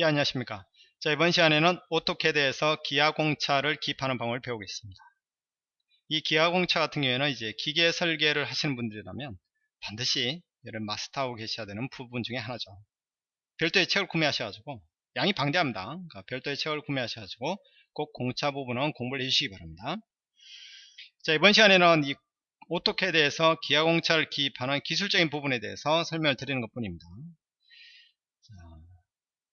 예 안녕하십니까? 자 이번 시간에는 오토캐드에서 기하공차를 기입하는 방법을 배우겠습니다. 이 기하공차 같은 경우에는 이제 기계 설계를 하시는 분들이라면 반드시 이런 마스터하고 계셔야 되는 부분 중에 하나죠. 별도의 책을 구매하셔가지고 양이 방대합니다. 그러니까 별도의 책을 구매하셔가지고 꼭 공차 부분은 공부를 해주시기 바랍니다. 자 이번 시간에는 이 오토캐드에서 기하공차를 기입하는 기술적인 부분에 대해서 설명을 드리는 것 뿐입니다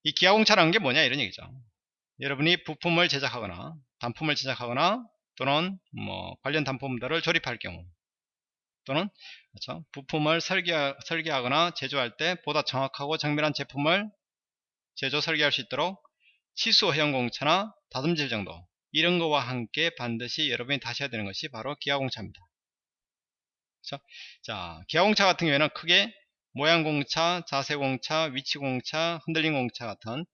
이 기아공차라는 게 뭐냐 이런 얘기죠 여러분이 부품을 제작하거나 단품을 제작하거나 또는 뭐 관련 단품들을 조립할 경우 또는 그렇죠? 부품을 설계, 설계하거나 제조할 때 보다 정확하고 정밀한 제품을 제조 설계할 수 있도록 치수 회원 공차나 다듬질 정도 이런 거와 함께 반드시 여러분이 다셔야 되는 것이 바로 기아공차입니다 그렇죠? 자 기아공차 같은 경우에는 크게 모양공차, 자세공차, 위치공차, 흔들림공차 같은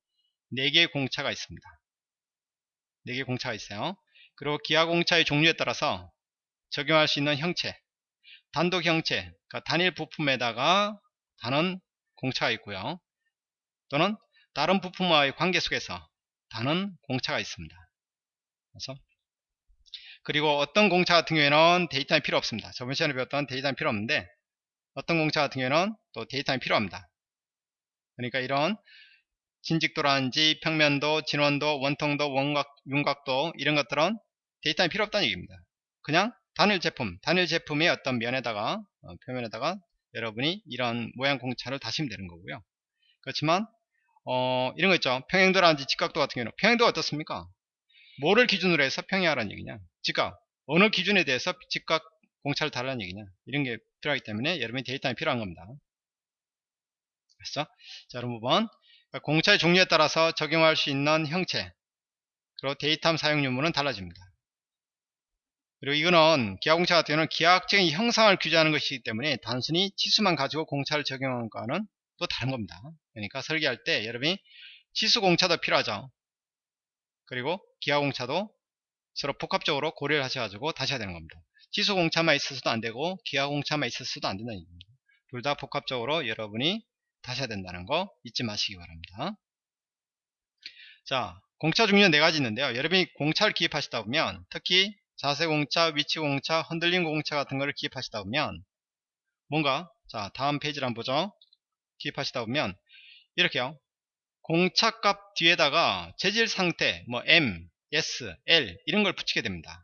4개의 공차가 있습니다. 4개의 공차가 있어요. 그리고 기아공차의 종류에 따라서 적용할 수 있는 형체, 단독 형체, 그러니까 단일 부품에다가 다는 공차가 있고요. 또는 다른 부품과의 관계 속에서 다는 공차가 있습니다. 그래서 그리고 어떤 공차 같은 경우에는 데이터는 필요 없습니다. 저번 시간에 배웠던 데이터는 필요 없는데 어떤 공차 같은 경우에는 또 데이터가 필요합니다. 그러니까 이런 진직도라든지 평면도, 진원도, 원통도, 원각, 윤곽도 이런 것들은 데이터가 필요 없다는 얘기입니다. 그냥 단일 제품, 단일 제품의 어떤 면에다가 어, 표면에다가 여러분이 이런 모양 공차를 다시면 되는 거고요. 그렇지만 어, 이런 거 있죠. 평행도라든지 직각도 같은 경우는 평행도가 어떻습니까? 뭐를 기준으로 해서 평행하라는 얘기냐? 직각. 어느 기준에 대해서 직각 공차를 달라는 얘기냐? 이런 게 필요하기 때문에 여러분이 데이터가 필요한 겁니다. 됐어? 자, 여러분 번 공차의 종류에 따라서 적용할 수 있는 형체 그리고 데이터 사용 유무는 달라집니다. 그리고 이거는 기하공차 같은 경우는 기하학적인 형상을 규제하는 것이기 때문에 단순히 치수만 가지고 공차를 적용하는 것과는 또 다른 겁니다. 그러니까 설계할 때 여러분이 치수 공차도 필요하죠. 그리고 기하공차도 서로 복합적으로 고려를 하셔가지고 다시 해야 되는 겁니다. 지수 공차만 있어서도 안 되고 기하 공차만 있어서도 안 된다는 얘기입니다. 둘 다 복합적으로 여러분이 다셔야 된다는 거 잊지 마시기 바랍니다. 자 공차 종류 는 4가지 있는데요. 여러분이 공차를 기입하시다 보면 특히 자세 공차, 위치 공차, 흔들림 공차 같은 거를 기입하시다 보면 뭔가 자 다음 페이지를 한번 보죠. 기입하시다 보면 이렇게요. 공차값 뒤에다가 재질 상태 뭐 M, S, L 이런 걸 붙이게 됩니다.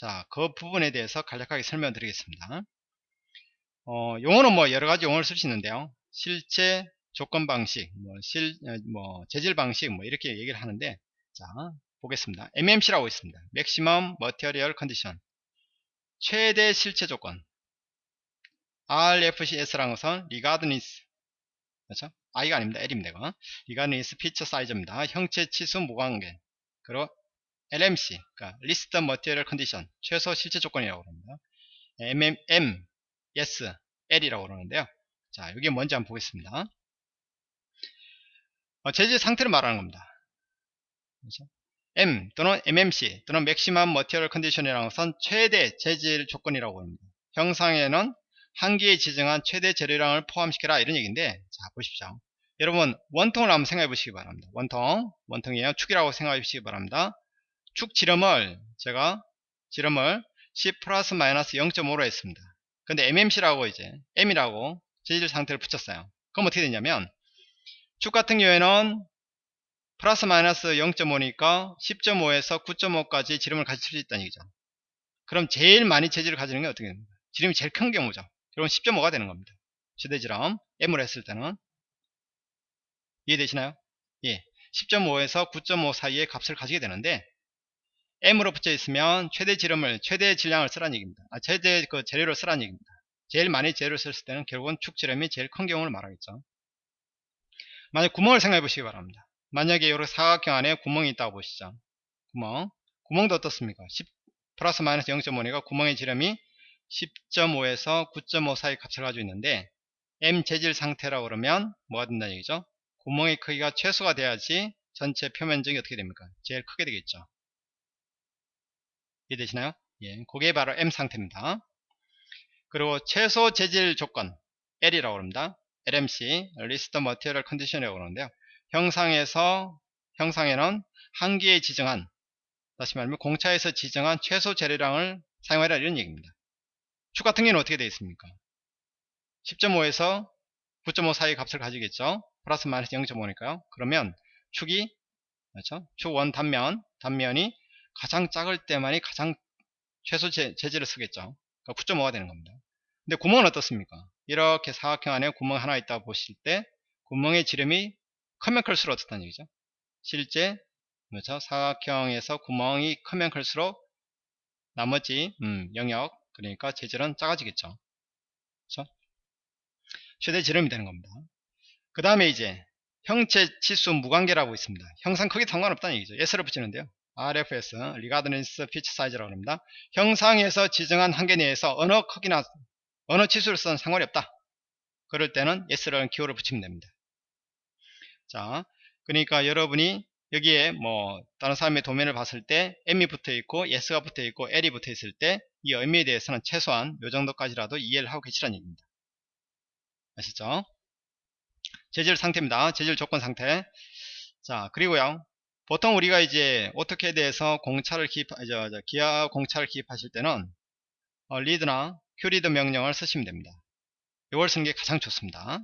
자, 그 부분에 대해서 간략하게 설명드리겠습니다. 어, 용어는 뭐 여러 가지 용어를 쓸 수 있는데요. 실제 조건 방식, 뭐, 실, 어, 뭐, 재질 방식, 뭐, 이렇게 얘기를 하는데, 자, 보겠습니다. MMC라고 있습니다. Maximum Material Condition. 최대 실체 조건. RFCS라는 것은 Regardless. 그렇죠? I가 아닙니다. L입니다. 이거. Regardless Feature Size입니다. 형체 치수 무관계. 그리고 LMC, 그러니까 List Material Condition, 최소 실체 조건이라고 합니다. MMM, S, L이라고 그러는데요. 자, 이게 뭔지 한번 보겠습니다. 어, 재질 상태를 말하는 겁니다. 그렇죠? M 또는 MMC 또는 Maximum Material Condition이라는 것은 최대 재질 조건이라고 합니다. 형상에는 한계에 지정한 최대 재료량을 포함시켜라 이런 얘기인데 자 보십시오. 여러분 원통을 한번 생각해 보시기 바랍니다. 원통, 원통이에요. 축이라고 생각해 보시기 바랍니다. 축 지름을 제가 지름을 10 플러스 마이너스 0.5로 했습니다. 근데 MMC라고 이제 M이라고 재질 상태를 붙였어요. 그럼 어떻게 되냐면 축 같은 경우에는 플러스 마이너스 0.5니까 10.5에서 9.5까지 지름을 가질 수 있다는 얘기죠. 그럼 제일 많이 재질을 가지는 게 어떻게 됩니까? 지름이 제일 큰 경우죠. 그럼 10.5가 되는 겁니다. 최대지름 M으로 했을 때는 이해되시나요? 예. 10.5에서 9.5 사이의 값을 가지게 되는데 M으로 붙여 있으면 최대 지름을 최대 질량을 쓰라는 얘기입니다. 아, 최대 그 재료를 쓰라는 얘기입니다. 제일 많이 재료를 썼을 때는 결국은 축 지름이 제일 큰 경우를 말하겠죠. 만약 구멍을 생각해 보시기 바랍니다. 만약에 이렇게 사각형 안에 구멍이 있다고 보시죠. 구멍. 구멍도 어떻습니까? 10 플러스 마이너스 0.5니까 구멍의 지름이 10.5에서 9.5 사이 값을 가지고 있는데 M 재질 상태라고 그러면 뭐가 된다는 얘기죠? 구멍의 크기가 최소가 돼야지 전체 표면적이 어떻게 됩니까? 제일 크게 되겠죠. 이해되시나요? 예, 그게 바로 M 상태입니다. 그리고 최소 재질 조건 L이라고 합니다. LMC, List Material Condition이라고 그러는데요. 형상에서 형상에는 한계에 지정한 다시 말하면 공차에서 지정한 최소 재료량을 사용하라 이런 얘기입니다. 축 같은 경우는 어떻게 되어 있습니까? 10.5에서 9.5 사이 값을 가지겠죠. 플러스 마이너스 0.5니까요. 그러면 축이 그렇죠? 축1 단면 단면이 가장 작을 때만이 가장 최소 재, 재질을 쓰겠죠. 그러니까 9.5가 되는 겁니다. 근데 구멍은 어떻습니까? 이렇게 사각형 안에 구멍 하나 있다 보실 때 구멍의 지름이 크면 클수록 어떻다는 얘기죠? 실제 그렇죠? 사각형에서 구멍이 크면 클수록 나머지 음, 영역 그러니까 재질은 작아지겠죠. 그렇죠? 최대 지름이 되는 겁니다. 그 다음에 이제 형체 치수 무관계라고 있습니다. 형상 크기 상관없다는 얘기죠. S를 붙이는데요. RFS, regardless of feature size라고 합니다. 형상에서 지정한 한계 내에서 어느 크기나 치수를 쓰는 상관이 없다. 그럴 때는 S라는 기호를 붙이면 됩니다. 자, 그러니까 여러분이 여기에 뭐 다른 사람의 도면을 봤을 때 M이 붙어 있고 S가 붙어 있고 L이 붙어 있을 때 이 의미에 대해서는 최소한 요 정도까지라도 이해를 하고 계시라는 얘기입니다. 아시죠? 재질 상태입니다. 재질 조건 상태. 자, 그리고요. 보통 우리가 이제 오토캐드에서 공차를 기입, 저, 저, 기아 공차를 기입하실 때는 어, leader나 qleader 명령을 쓰시면 됩니다. 이걸 쓰는 게 가장 좋습니다.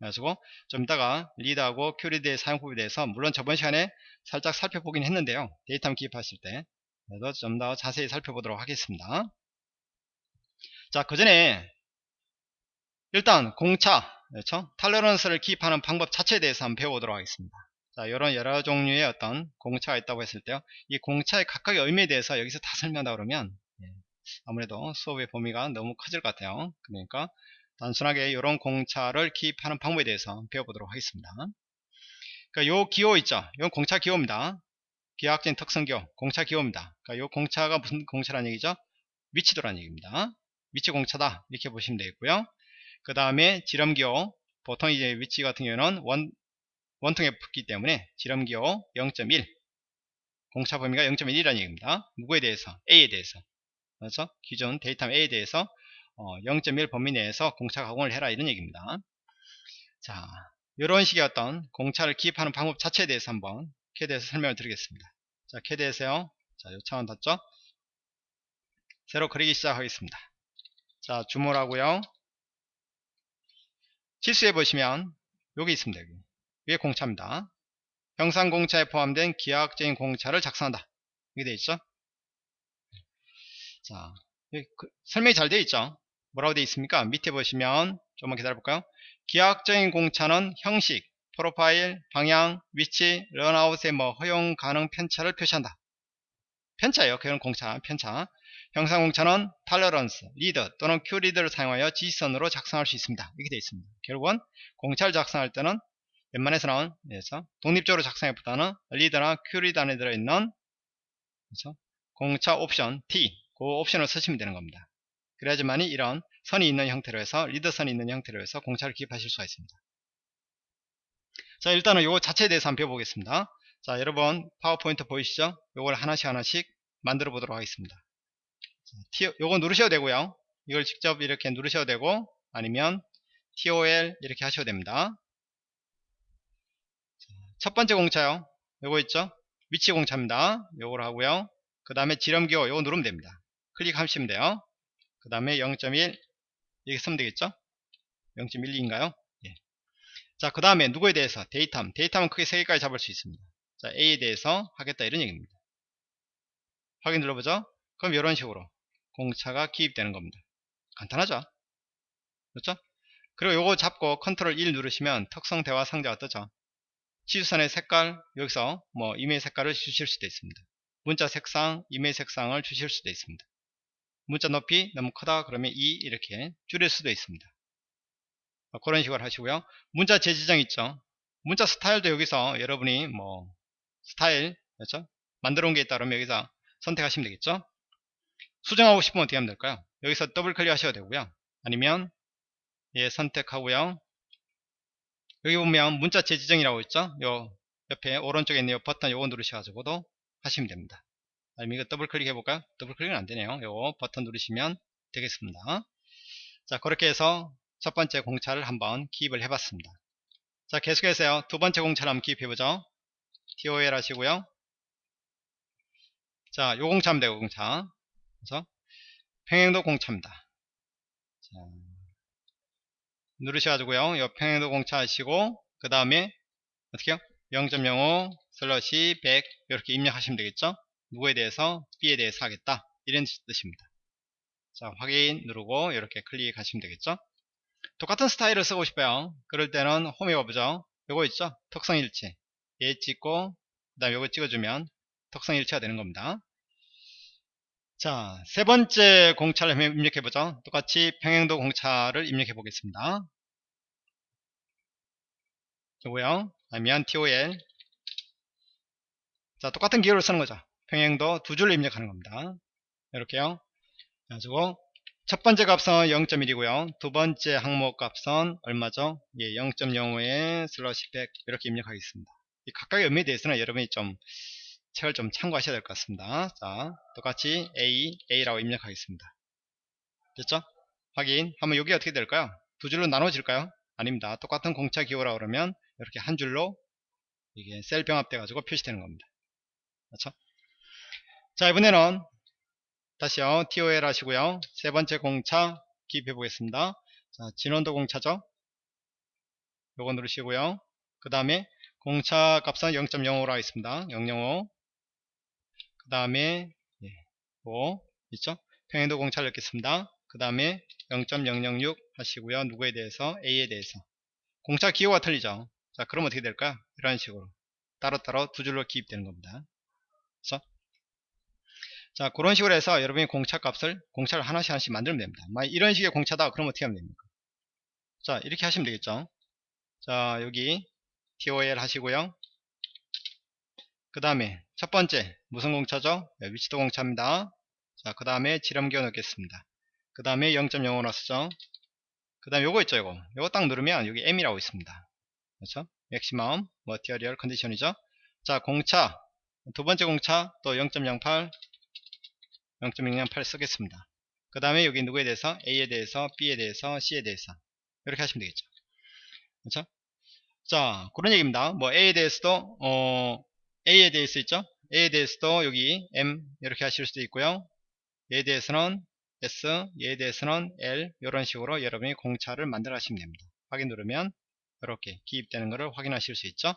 그래가지고 좀 이따가 leader하고 qleader의 사용법에 대해서 물론 저번 시간에 살짝 살펴보긴 했는데요. datum 기입하실 때 그래도 좀 더 자세히 살펴보도록 하겠습니다. 자, 그 전에 일단 공차, 그렇죠? tolerance를 기입하는 방법 자체에 대해서 한번 배워보도록 하겠습니다. 자, 이런 여러 종류의 어떤 공차가 있다고 했을 때요. 이 공차의 각각의 의미에 대해서 여기서 다 설명하다 그러면 예, 아무래도 수업의 범위가 너무 커질 것 같아요. 그러니까 단순하게 이런 공차를 기입하는 방법에 대해서 배워보도록 하겠습니다. 그러니까 요 기호 있죠. 이건 공차 기호입니다. 기하학적인 특성 기호, 공차 기호입니다. 그러니까 요 공차가 무슨 공차라는 얘기죠? 위치도라는 얘기입니다. 위치 공차다 이렇게 보시면 되겠고요. 그 다음에 지름 기호, 보통 이제 위치 같은 경우는 원 원통에 붙기 때문에 지름 기호 0.1 공차 범위가 0.1이라는 얘기입니다. 누구에 대해서? A에 대해서. 그래서 기준 datum A에 대해서 어, 0.1 범위 내에서 공차 가공을 해라 이런 얘기입니다. 자, 이런 식의 어떤 공차를 기입하는 방법 자체에 대해서 한번 캐드에서 설명을 드리겠습니다. 자, 캐드에서요. 자, 요 창은 닫죠? 새로 그리기 시작하겠습니다. 자, zoom all 하고요. 치수해 보시면 여기 있습니다. 여기. 위에 공차입니다. 형상 공차에 포함된 기하학적인 공차를 작성한다. 이게 되어 있죠? 자, 그, 설명이 잘 되어 있죠? 뭐라고 되어 있습니까? 밑에 보시면 조금만 기다려볼까요? 기하학적인 공차는 형식, 프로파일, 방향, 위치, 런아웃의 뭐 허용 가능 편차를 표시한다. 편차예요. 그런 공차, 편차. 형상 공차는 탈러런스, 리더 또는 큐리드를 사용하여 지시선으로 작성할 수 있습니다. 이렇게 되어 있습니다. 결국은 공차를 작성할 때는 웬만해서는 그래서 독립적으로 작성해보다는 leader나 qleader 안에 들어있는 그래서 공차 옵션 T 그 옵션을 쓰시면 되는 겁니다. 그래야지만이 이런 선이 있는 형태로 해서 리더 선이 있는 형태로 해서 공차를 기입하실 수가 있습니다. 자 일단은 요 자체에 대해서 한번 배워보겠습니다. 자 여러분 파워포인트 보이시죠? 요걸 하나씩 하나씩 만들어 보도록 하겠습니다. 자, 요거 누르셔도 되고요. 이걸 직접 이렇게 누르셔도 되고 아니면 TOL 이렇게 하셔도 됩니다. 첫 번째 공차요. 요거 있죠? 위치 공차입니다. 요걸 하고요. 그 다음에 지름기호 요거 누르면 됩니다. 클릭하시면 돼요. 그 다음에 0.1 이렇게 쓰면 되겠죠? 0.12인가요? 예. 자, 그 다음에 누구에 대해서? 데이터함. 데이터함은 크게 3개까지 잡을 수 있습니다. 자, A에 대해서 하겠다 이런 얘기입니다. 확인 눌러보죠? 그럼 이런 식으로 공차가 기입되는 겁니다. 간단하죠? 그렇죠? 그리고 요거 잡고 컨트롤 1 누르시면 특성 대화 상자가 뜨죠? 치수선의 색깔 여기서 뭐 이메일 색깔을 주실 수도 있습니다. 문자 색상, 이메일 색상을 주실 수도 있습니다. 문자 높이 너무 크다 그러면 2 이렇게 줄일 수도 있습니다. 뭐 그런 식으로 하시고요. 문자 재지정 있죠. 문자 스타일도 여기서 여러분이 뭐 스타일 그렇죠? 만들어 온 게 있다 그러면 여기서 선택하시면 되겠죠. 수정하고 싶으면 어떻게 하면 될까요? 여기서 더블 클릭 하셔도 되고요. 아니면 예 선택하고요. 여기 보면 문자 재지정이라고 있죠 요 옆에 오른쪽에 있는 요 버튼 요거 누르셔가지고도 하시면 됩니다 아니면 이거 더블 클릭 해볼까요 더블 클릭은 안되네요 요 버튼 누르시면 되겠습니다 자 그렇게 해서 첫 번째 공차를 한번 기입을 해봤습니다 자, 계속해서요. 두 번째 공차를 한번 기입해보죠. TOL 하시고요. 자, 요 되고, 공차. 그래서, 평행도 공차입니다. 자, 누르셔가지고요. 요 평행도 공차 하시고, 그 다음에, 어떻게요? 0.05 슬러시 100 이렇게 입력하시면 되겠죠? 누구에 대해서? B에 대해서 하겠다. 이런 뜻입니다. 자, 확인 누르고, 이렇게 클릭하시면 되겠죠? 똑같은 스타일을 쓰고 싶어요. 그럴 때는 홈에 와보죠. 요거 있죠? 특성일치. 얘 찍고, 그 다음 요거 찍어주면 특성일치가 되는 겁니다. 자, 세 번째 공차를 입력해보죠. 똑같이 평행도 공차를 입력해 보겠습니다. 요거요. 아니면 TOL. 자, 똑같은 기호를 쓰는 거죠. 평행도 두 줄을 입력하는 겁니다. 이렇게요. 그래가지고, 첫 번째 값은 0.1이고요. 두 번째 항목 값은 얼마죠? 예, 0.05에 슬러시 100 이렇게 입력하겠습니다. 이 각각의 의미에 대해서는 여러분이 좀 책을 좀 참고하셔야 될 것 같습니다. 자, 똑같이 A, A라고 입력하겠습니다. 됐죠? 확인. 하면 여기 어떻게 될까요? 두 줄로 나눠질까요? 아닙니다. 똑같은 공차 기호라 그러면 이렇게 한 줄로 이게 셀 병합돼 가지고 표시되는 겁니다. 그렇죠? 자, 이번에는 다시요. TOL 하시고요. 세 번째 공차 기입해 보겠습니다. 자, 진원도 공차죠. 요거 누르시고요. 그 다음에 공차 값은 0.05로 하겠습니다. 005. 그 다음에 5 있죠? 평행도 공차를 넣겠습니다. 그 다음에 0.006 하시고요. 누구에 대해서? A에 대해서. 공차 기호가 틀리죠. 자, 그럼 어떻게 될까요? 이런 식으로 따로따로 두 줄로 기입되는 겁니다. 그래서 자 그런 식으로 해서 여러분이 공차 값을 공차를 하나씩 하나씩 만들면 됩니다 만약 이런 식의 공차다 그럼 어떻게 하면 됩니까 자 이렇게 하시면 되겠죠 자 여기 TOL 하시고요 그 다음에 첫 번째 무슨 공차죠? 네, 위치도 공차입니다. 자 그 다음에 지름기호 넣겠습니다. 그 다음에 0.05 넣었죠? 그 다음에 요거 있죠 요거? 요거 딱 누르면 여기 M이라고 있습니다. 그렇죠? 맥시멈 머티리얼 컨디션이죠? 자 공차. 두 번째 공차 또 0.08 0.008 쓰겠습니다. 그 다음에 여기 누구에 대해서? A에 대해서 B에 대해서 C에 대해서. 이렇게 하시면 되겠죠. 그렇죠? 자 그런 얘기입니다. 뭐 A에 대해서도 어, A에 대해서 있죠. A에 대해서도 여기 M 이렇게 하실 수도 있고요. A에 대해서는 S, 얘에 대해서는 L 이런 식으로 여러분이 공차를 만들어 하시면 됩니다. 확인 누르면 이렇게 기입되는 것을 확인하실 수 있죠.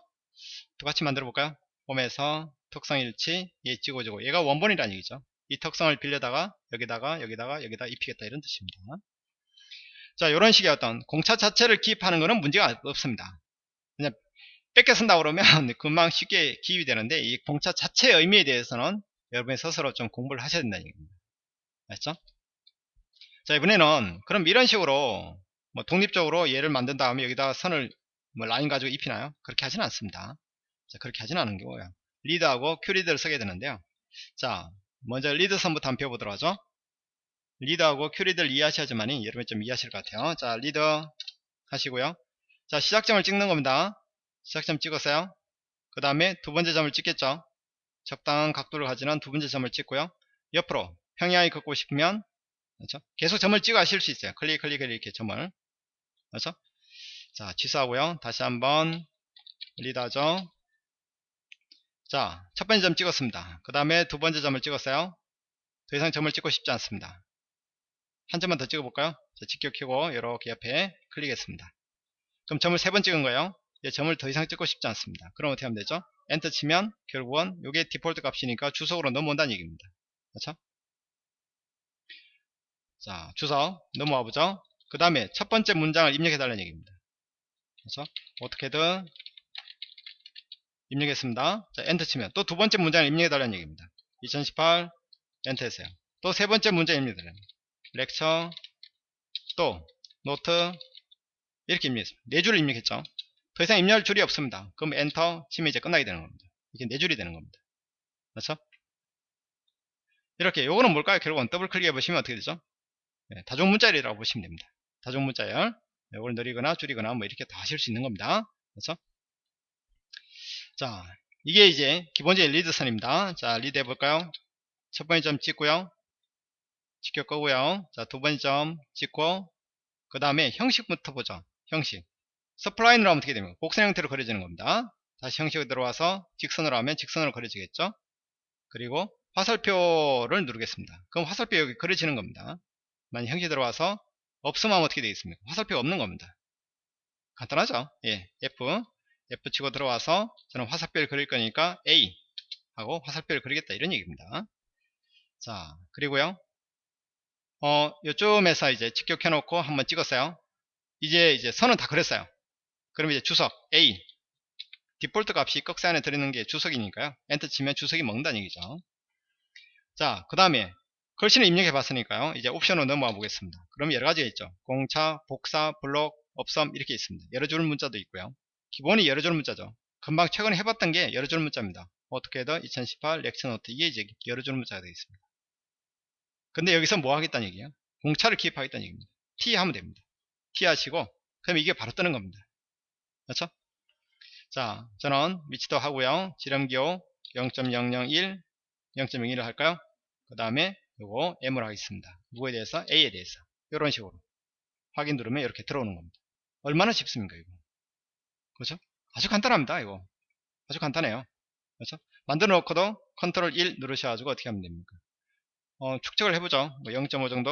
똑같이 만들어 볼까요? 홈에서 특성 일치 얘 찍어주고 얘가 원본이라는 얘기죠. 이 특성을 빌려다가 여기다가 여기다가 여기다 입히겠다 이런 뜻입니다. 자 이런 식의 어떤 공차 자체를 기입하는 것은 문제가 없습니다. 뺏겨 쓴다 그러면 금방 쉽게 기입이 되는데 이 공차 자체의 의미에 대해서는 여러분이 스스로 좀 공부를 하셔야 된다는 얘기입니다. 알죠? 자 이번에는 그럼 이런 식으로 뭐 독립적으로 얘를 만든 다음에 여기다 선을 뭐 라인 가지고 입히나요? 그렇게 하지는 않습니다. 자 그렇게 하지는 않는 거고요. leader하고 qleader를 쓰게 되는데요. 자 먼저 리드 선부터 한번 배워보도록 하죠. leader하고 qleader를 이해하셔야지만이 여러분이 좀 이해하실 것 같아요. 자, 리드 하시고요. 자, 시작점을 찍는 겁니다. 시작점 찍었어요. 그 다음에 두 번째 점을 찍겠죠. 적당한 각도를 가지는 두 번째 점을 찍고요. 옆으로 평행하게 긋고 싶으면 그렇죠? 계속 점을 찍어 하실 수 있어요. 클릭, 클릭, 이렇게 점을. 그렇죠? 자, 취소하고요. 다시 한번 리드하죠. 자, 첫 번째 점 찍었습니다. 그 다음에 두 번째 점을 찍었어요. 더 이상 점을 찍고 싶지 않습니다. 한 점만 더 찍어볼까요? 자, 직격 키고 이렇게 옆에 클릭했습니다. 그럼 점을 세 번 찍은 거예요. 점을 더 이상 찍고 싶지 않습니다. 그럼 어떻게 하면 되죠? 엔터 치면 결국은 이게 디폴트 값이니까 주석으로 넘어온다는 얘기입니다. 그렇죠? 자, 주석 넘어와 보죠. 그 다음에 첫 번째 문장을 입력해 달라는 얘기입니다. 그래서 AutoCAD 입력했습니다. 자, 엔터 치면 또 두 번째 문장을 입력해 달라는 얘기입니다. 2018 엔터 했어요. 또 세 번째 문장 입력해 달라는 lecture 또 노트 이렇게 입력했습니다. 네 줄을 입력했죠. 더 이상 입력할 줄이 없습니다. 그럼 엔터 치면 이제 끝나게 되는 겁니다. 이게 네 줄이 되는 겁니다. 그렇죠? 이렇게 요거는 뭘까요? 결국은 더블 클릭해 보시면 어떻게 되죠? 네, 다중 문자열이라고 보시면 됩니다. 다중 문자열 이걸 늘이거나 줄이거나 뭐 이렇게 다 하실 수 있는 겁니다. 그렇죠? 자, 이게 이제 기본적인 리드 선입니다. 자, 리드 해볼까요? 첫 번째 점 찍고요. 직교 끄고요. 자, 두 번째 점 찍고, 그 다음에 형식부터 보죠. 형식. 스플라인으로 하면 어떻게 됩니까? 곡선 형태로 그려지는 겁니다. 다시 형식에 들어와서 직선으로 하면 직선으로 그려지겠죠? 그리고 화살표를 누르겠습니다. 그럼 화살표 여기 그려지는 겁니다. 만약 형식 들어와서 없으면 어떻게 되겠습니까? 화살표가 없는 겁니다. 간단하죠? 예, F, F 치고 들어와서 저는 화살표를 그릴 거니까 A 하고 화살표를 그리겠다 이런 얘기입니다. 자, 그리고요. 어, 요쯤에서 이제 직격해 놓고 한번 찍었어요. 이제 이제 선은 다 그렸어요. 그럼 이제 주석 A 디폴트 값이 꺽쇠 안에 들어있는 게 주석이니까요. 엔터 치면 주석이 먹는다는 얘기죠. 자, 그 다음에 글씨를 입력해 봤으니까요. 이제 옵션으로 넘어가 보겠습니다. 그럼 여러 가지가 있죠. 공차, 복사, 블록, 업섬 이렇게 있습니다. 여러 줄 문자도 있고요. 기본이 여러 줄 문자죠. 금방 최근에 해봤던 게 여러 줄 문자입니다. AutoCAD 2018 lecture note 이게 이제 여러 줄 문자가 되겠습니다. 근데 여기서 뭐 하겠다는 얘기예요? 공차를 기입하겠다는 얘기입니다. T 하면 됩니다. T 하시고 그럼 이게 바로 뜨는 겁니다. 그렇죠? 자, 저는 위치도 하고요. 지름기호 0.001, 0.01을 할까요? 그 다음에 요거 M을 하겠습니다. 누구에 대해서? A에 대해서. 이런 식으로. 확인 누르면 이렇게 들어오는 겁니다. 얼마나 쉽습니까, 이거? 그렇죠? 아주 간단합니다, 이거. 아주 간단해요. 그렇죠? 만들어 놓고도 컨트롤 1 누르셔가지고 어떻게 하면 됩니까? 어, 축적을 해보죠. 뭐 0.5 정도?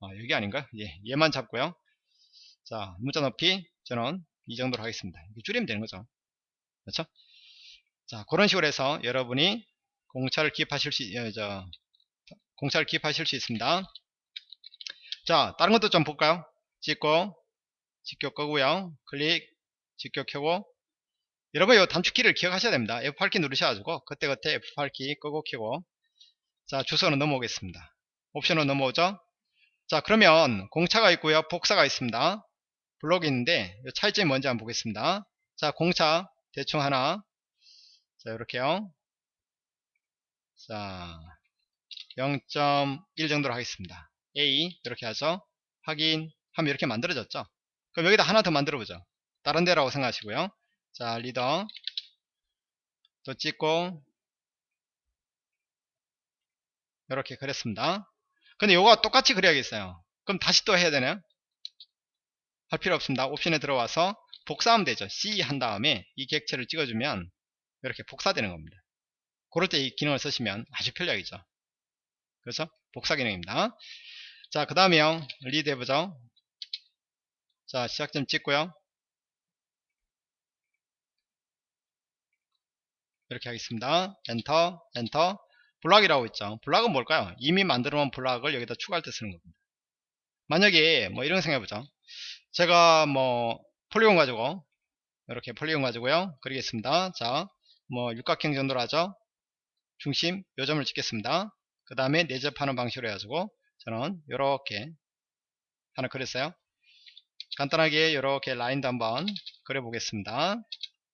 아, 여기 아닌가? 예, 얘만 잡고요. 자, 문자 높이 저는 이 정도로 하겠습니다. 줄이면 되는 거죠. 그렇죠? 자, 그런 식으로 해서 여러분이 공차를 기입하실 수, 어, 저, 공차를 기입하실 수 있습니다. 자, 다른 것도 좀 볼까요? 찍고, 직격 끄고요. 클릭, 직격 켜고. 여러분, 이 단축키를 기억하셔야 됩니다. F8키 누르셔가지고, 그때그때 F8키 끄고 켜고. 자, 주소로 넘어오겠습니다. 옵션으로 넘어오죠? 자, 그러면 공차가 있고요. 복사가 있습니다. 블록이 있는데, 차이점이 뭔지 한번 보겠습니다. 자, 공차, 대충 하나. 자, 이렇게요. 자, 0.1 정도로 하겠습니다. A 이렇게 하죠. 확인 하면 이렇게 만들어졌죠. 그럼 여기다 하나 더 만들어 보죠. 다른 데라고 생각하시고요. 자, 리더 또 찍고 이렇게 그렸습니다. 근데 요거 똑같이 그려야겠어요. 그럼 다시 또 해야 되나요? 할 필요 없습니다. 옵션에 들어와서 복사하면 되죠. C 한 다음에 이 객체를 찍어주면 이렇게 복사되는 겁니다. 그럴 때 이 기능을 쓰시면 아주 편리하겠죠. 그래서 복사 기능입니다. 자, 그 다음에요. 리드 해보죠. 자, 시작점 찍고요. 이렇게 하겠습니다. 엔터, 엔터. 블락이라고 있죠. 블락은 뭘까요? 이미 만들어 놓은 블락을 여기다 추가할 때 쓰는 겁니다. 만약에 뭐 이런 생각해보죠. 제가 뭐 폴리곤 가지고 이렇게 폴리곤 가지고요. 그리겠습니다. 자, 뭐 육각형 정도로 하죠. 중심 요점을 찍겠습니다. 그 다음에 내접하는 방식으로 해가지고 저는 이렇게 하나 그렸어요. 간단하게 이렇게 라인도 한번 그려보겠습니다.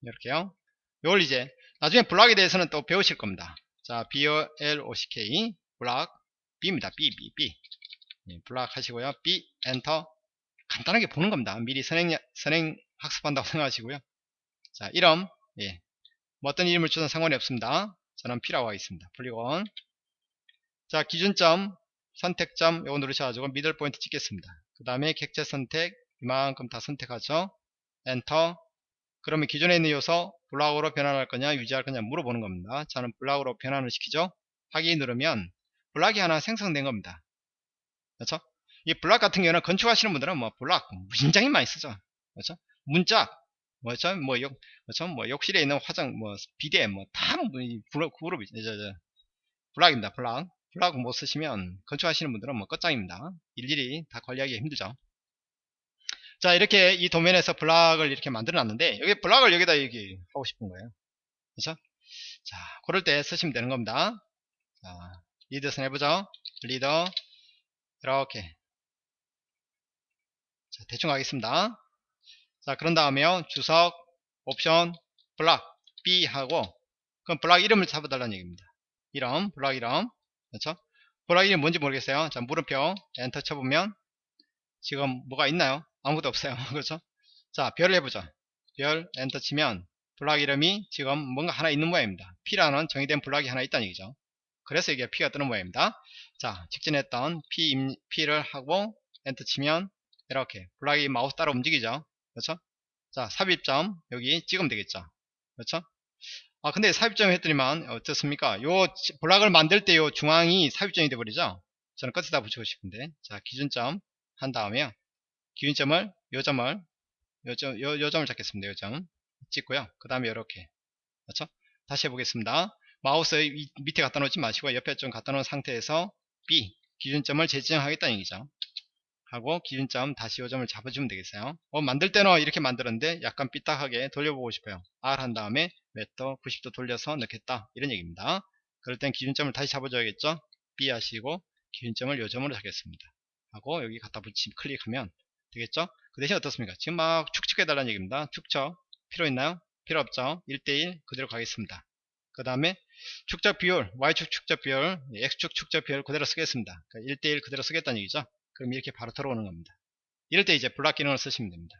이렇게요. 이걸 이제 나중에 블락에 대해서는 또 배우실 겁니다. 자, BLOCK 블락 B입니다. B, B, B. 예, 블락 하시고요. B, 엔터. 간단하게 보는 겁니다. 미리 선행, 선행 학습한다고 생각하시고요. 자, 이름. 예. 뭐 어떤 이름을 주든 상관이 없습니다. 저는 P라고 하겠습니다. polygon. 자, 기준점, 선택점, 요거 누르셔가지고 middle point 찍겠습니다. 그 다음에 객체 선택, 이만큼 다 선택하죠. 엔터. 그러면 기존에 있는 요소 블락으로 변환할 거냐 유지할 거냐 물어보는 겁니다. 저는 블락으로 변환을 시키죠. 확인 누르면 블락이 하나 생성된 겁니다. 그렇죠? 이 블락 같은 경우는 건축하시는 분들은 뭐 블락 굉장히 많이 쓰죠. 그렇죠? 문짝 뭐죠? 뭐 욕, 그렇죠? 뭐 욕실에 있는 화장 뭐 비데 뭐다 그룹 그룹이 저, 저, 블락입니다. 블락 블락 못 쓰시면 건축하시는 분들은 뭐 끝장입니다. 일일이 다 관리하기 힘들죠. 자 이렇게 이 도면에서 블락을 이렇게 만들어 놨는데 여기 블락을 여기다 여기 하고 싶은 거예요 그렇죠 자 그럴 때 쓰시면 되는 겁니다 자 리더 선 해보죠 리더 이렇게 자 대충 하겠습니다. 자 그런 다음에요. 주석 옵션 블락 B 하고 그럼 블락 이름을 잡아달라는 얘기입니다. 이름 블락 이름. 그렇죠? 블락 이름 뭔지 모르겠어요. 자 물음표 엔터 쳐보면 지금 뭐가 있나요? 아무것도 없어요. 그렇죠? 자 별을 해보죠. 별 엔터 치면 블락 이름이 지금 뭔가 하나 있는 모양입니다. P라는 정의된 블락이 하나 있다는 얘기죠. 그래서 이게 P가 뜨는 모양입니다. 자 지정했던 P, P를 하고 엔터 치면 이렇게 블락이 마우스 따라 움직이죠. 그렇죠? 자 삽입점 여기 찍으면 되겠죠. 그렇죠? 아 근데 삽입점 했더니만 어떻습니까? 요 블락을 만들 때 요 중앙이 삽입점이 돼 버리죠? 저는 끝에다 붙이고 싶은데. 자 기준점 한 다음에요 기준점을 요 점을 요, 점, 요, 요 점을 잡겠습니다. 요 점. 찍고요. 그 다음에 이렇게. 그렇죠? 다시 해보겠습니다. 마우스 밑에 갖다 놓지 마시고 옆에 좀 갖다 놓은 상태에서 B 기준점을 재지정하겠다는 얘기죠 하고 기준점 다시 요점을 잡아주면 되겠어요. 어, 만들 때는 이렇게 만들었는데 약간 삐딱하게 돌려보고 싶어요. R 한 다음에 몇도? 90도 돌려서 넣겠다. 이런 얘기입니다. 그럴 땐 기준점을 다시 잡아줘야겠죠? B 하시고 기준점을 요점으로 잡겠습니다. 하고 여기 갖다 붙이 클릭하면 되겠죠? 그 대신 어떻습니까? 지금 막 축척해 달라는 얘기입니다. 축척 필요 있나요? 필요 없죠? 1대1 그대로 가겠습니다. 그 다음에 축적 비율 Y축 축적 비율 X축 축적 비율 그대로 쓰겠습니다. 그러니까 1대1 그대로 쓰겠다는 얘기죠 그럼 이렇게 바로 들어오는 겁니다. 이럴 때 이제 블락 기능을 쓰시면 됩니다.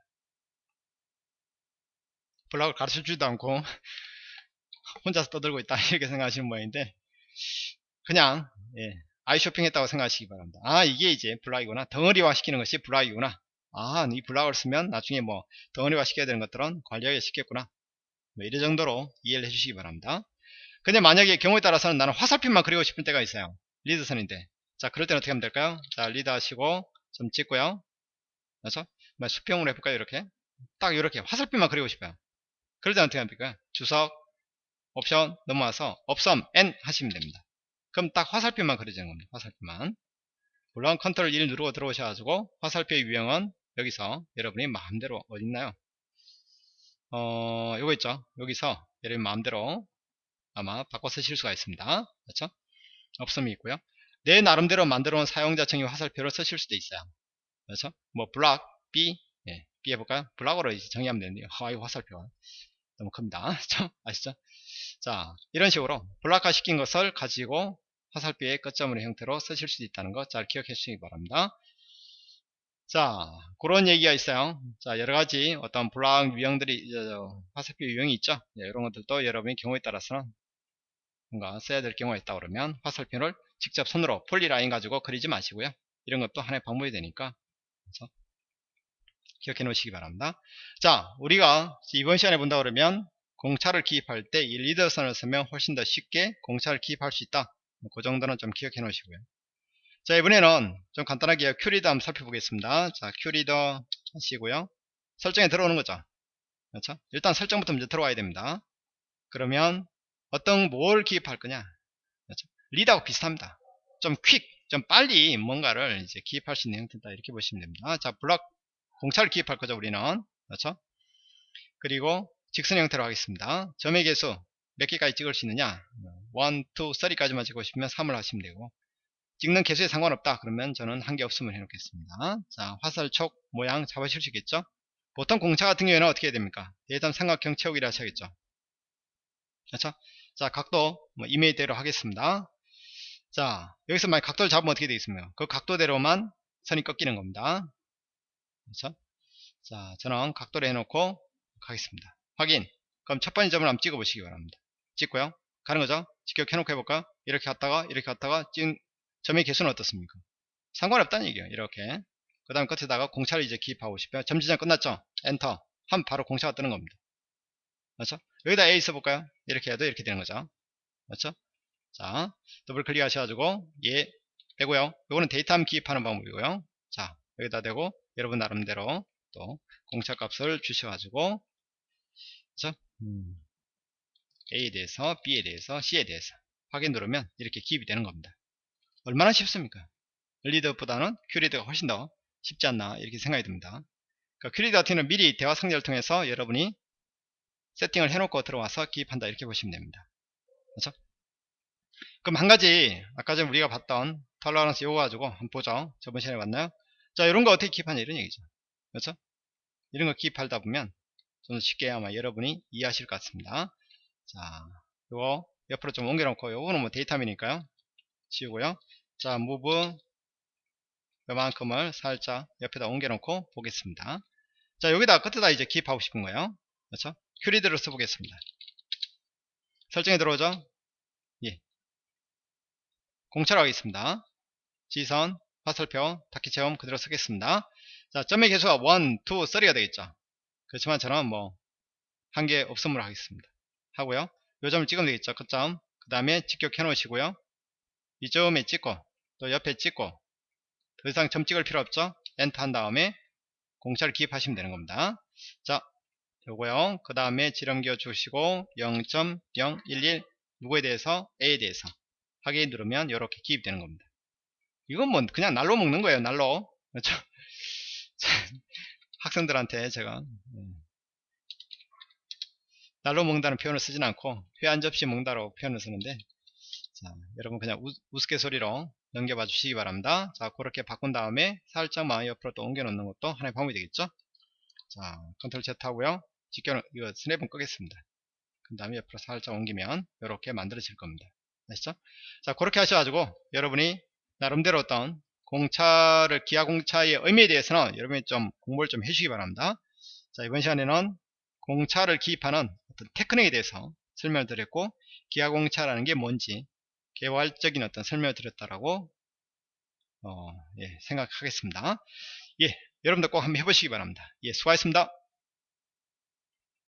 블락을 가르쳐 주지도 않고 혼자서 떠들고 있다 이렇게 생각하시는 모양인데 그냥 예, 아이 쇼핑 했다고 생각하시기 바랍니다. 아 이게 이제 블락이구나 덩어리화 시키는 것이 블락이구나 아 이 블락을 쓰면 나중에 뭐 덩어리화 시켜야 되는 것들은 관리하기 쉽겠구나 뭐 이런 정도로 이해를 해주시기 바랍니다. 근데 만약에 경우에 따라서는 나는 화살표만 그리고 싶은 때가 있어요. 리드선인데 자 그럴 때는 어떻게 하면 될까요? 자 리드 하시고 좀 찍고요. 그래서 뭐 수평으로 해볼까요? 이렇게? 딱 이렇게 화살표만 그리고 싶어요. 그럴 때는 어떻게 합니까 주석 옵션 넘어와서 없음 N 하시면 됩니다. 그럼 딱 화살표만 그려지는 겁니다. 화살표만. 물론 컨트롤 1 누르고 들어오셔가지고 화살표의 유형은 여기서 여러분이 마음대로 어딨나요? 어 요거 있죠? 여기서 여러분 마음대로 아마 바꿔 쓰실 수가 있습니다. 그렇죠? 없음이 있고요 내 나름대로 만들어 놓은 사용자 정의 화살표를 쓰실 수도 있어요. 그렇죠? 뭐 블락 B 예, B 해볼까요? 블락으로 이제 정의하면 되는데요. 아, 이 화살표 너무 큽니다. 아시죠? 자, 이런 식으로 블락화 시킨 것을 가지고 화살표의 끝점으로 형태로 쓰실 수도 있다는 거잘 기억해 주시기 바랍니다. 자, 그런 얘기가 있어요. 자, 여러 가지 어떤 블락 유형들이, 화살표 유형이 있죠. 네, 이런 것들도 여러분의 경우에 따라서는 뭔가 써야 될 경우가 있다 그러면 화살표를 직접 손으로 폴리라인 가지고 그리지 마시고요. 이런 것도 하나의 방법이 되니까 그래서 기억해 놓으시기 바랍니다. 자, 우리가 이번 시간에 본다 그러면 공차를 기입할 때 이 리더선을 쓰면 훨씬 더 쉽게 공차를 기입할 수 있다. 그 정도는 좀 기억해 놓으시고요. 자, 이번에는 좀 간단하게 QLEADER 한번 살펴보겠습니다. 자, QLEADER 하시고요. 설정에 들어오는 거죠. 그렇죠? 일단 설정부터 먼저 들어와야 됩니다. 그러면 어떤 뭘 기입할 거냐 그렇죠? 리드하고 비슷합니다. 좀 quick, 좀 빨리 뭔가를 이제 기입할 수 있는 형태다. 이렇게 보시면 됩니다. 자 블럭 공차를 기입할 거죠 우리는. 그렇죠? 그리고 직선 형태로 하겠습니다. 점의 개수 몇 개까지 찍을 수 있느냐? 1, 2, 3까지만 찍고 싶으면 3을 하시면 되고. 찍는 개수에 상관없다. 그러면 저는 한 개 없으면 해놓겠습니다. 자 화살촉 모양 잡으실 수 있겠죠? 보통 공차 같은 경우에는 어떻게 해야 됩니까? 대담 삼각형 채우기를 하셔야겠죠? 그렇죠? 자 각도 뭐 이메일대로 하겠습니다 자 여기서 만약 각도를 잡으면 어떻게 되겠습니까? 그 각도대로만 선이 꺾이는 겁니다. 그렇죠? 자 저는 각도를 해놓고 가겠습니다. 확인. 그럼 첫 번째 점을 한번 찍어 보시기 바랍니다. 찍고요. 가는 거죠? 직격 해놓고 해볼까? 이렇게 갔다가 이렇게 갔다가 찍은 점의 개수는 어떻습니까? 상관없다는 얘기예요. 이렇게. 그 다음 끝에다가 공차를 이제 기입하고 싶어요. 점 지정 끝났죠? 엔터. 하면 바로 공차가 뜨는 겁니다. 그렇죠? 여기다 A 써볼까요? 이렇게 해도 이렇게 되는 거죠. 그렇죠? 자, 더블 클릭 하셔가지고, 얘 빼고요. 이거는 datum 기입하는 방법이고요. 자, 여기다 대고, 여러분 나름대로 또 공차 값을 주셔가지고, 그렇죠? 음. A에 대해서, B에 대해서, C에 대해서 확인 누르면 이렇게 기입이 되는 겁니다. 얼마나 쉽습니까? 리드보다는 QLEADER가 훨씬 더 쉽지 않나 이렇게 생각이 듭니다. 그러니까 QLEADER 같은 경우는 미리 대화 상자를 통해서 여러분이 세팅을 해놓고 들어와서 기입한다 이렇게 보시면 됩니다. 그렇죠? 그럼 한 가지 아까 전에 우리가 봤던 tolerance 요거 가지고 한번 보죠. 저번 시간에 봤나요? 자 이런 거 어떻게 기입하냐 이런 얘기죠. 그렇죠? 이런 거 기입하다 보면 좀 쉽게 아마 여러분이 이해하실 것 같습니다. 자 요거 옆으로 좀 옮겨놓고 요거는 뭐 datum이니까요. 지우고요. 자 무브 요만큼을 살짝 옆에다 옮겨놓고 보겠습니다. 자 여기다 끝에다 이제 기입하고 싶은 거예요. 그렇죠? 큐리드를 써보겠습니다. 설정에 들어오죠? 예. 공차로 하겠습니다. 지선, 화살표, 닫기 체험 그대로 쓰겠습니다. 자, 점의 개수가 1, 2, 3가 되겠죠. 그렇지만 저는 뭐 한계 없음으로 하겠습니다. 하고요. 요 점을 찍으면 되겠죠. 끝점. 그 다음에 직격해 놓으시고요. 이 점에 찍고 또 옆에 찍고 더 이상 점 찍을 필요 없죠. 엔터 한 다음에 공차를 기입하시면 되는 겁니다. 자, 요거요. 그 다음에 지름 기어 주시고 0.011 누구에 대해서 A에 대해서 확인 누르면 이렇게 기입되는 겁니다. 이건 뭐 그냥 날로 먹는 거예요. 날로. 그렇죠? 학생들한테 제가 네. 날로 먹는다는 표현을 쓰진 않고 회 한 접시 먹는다고 표현을 쓰는데 자, 여러분 그냥 우, 우스갯소리로 넘겨봐 주시기 바랍니다. 자, 그렇게 바꾼 다음에 살짝만 옆으로 또 옮겨 놓는 것도 하나의 방법이 되겠죠? 자, 컨트롤 Z 하고요. 직결, 이거 스냅은 끄겠습니다. 그 다음에 옆으로 살짝 옮기면 이렇게 만들어질 겁니다. 아시죠? 자, 그렇게 하셔가지고 여러분이 나름대로 어떤 공차를, 기하 공차의 의미에 대해서는 여러분이 좀 공부를 좀 해주시기 바랍니다. 자, 이번 시간에는 공차를 기입하는 어떤 테크닉에 대해서 설명을 드렸고, 기하 공차라는 게 뭔지, 개괄적인 어떤 설명을 드렸다라고, 어, 예, 생각하겠습니다. 예, 여러분들 꼭 한번 해보시기 바랍니다. 예, 수고하셨습니다.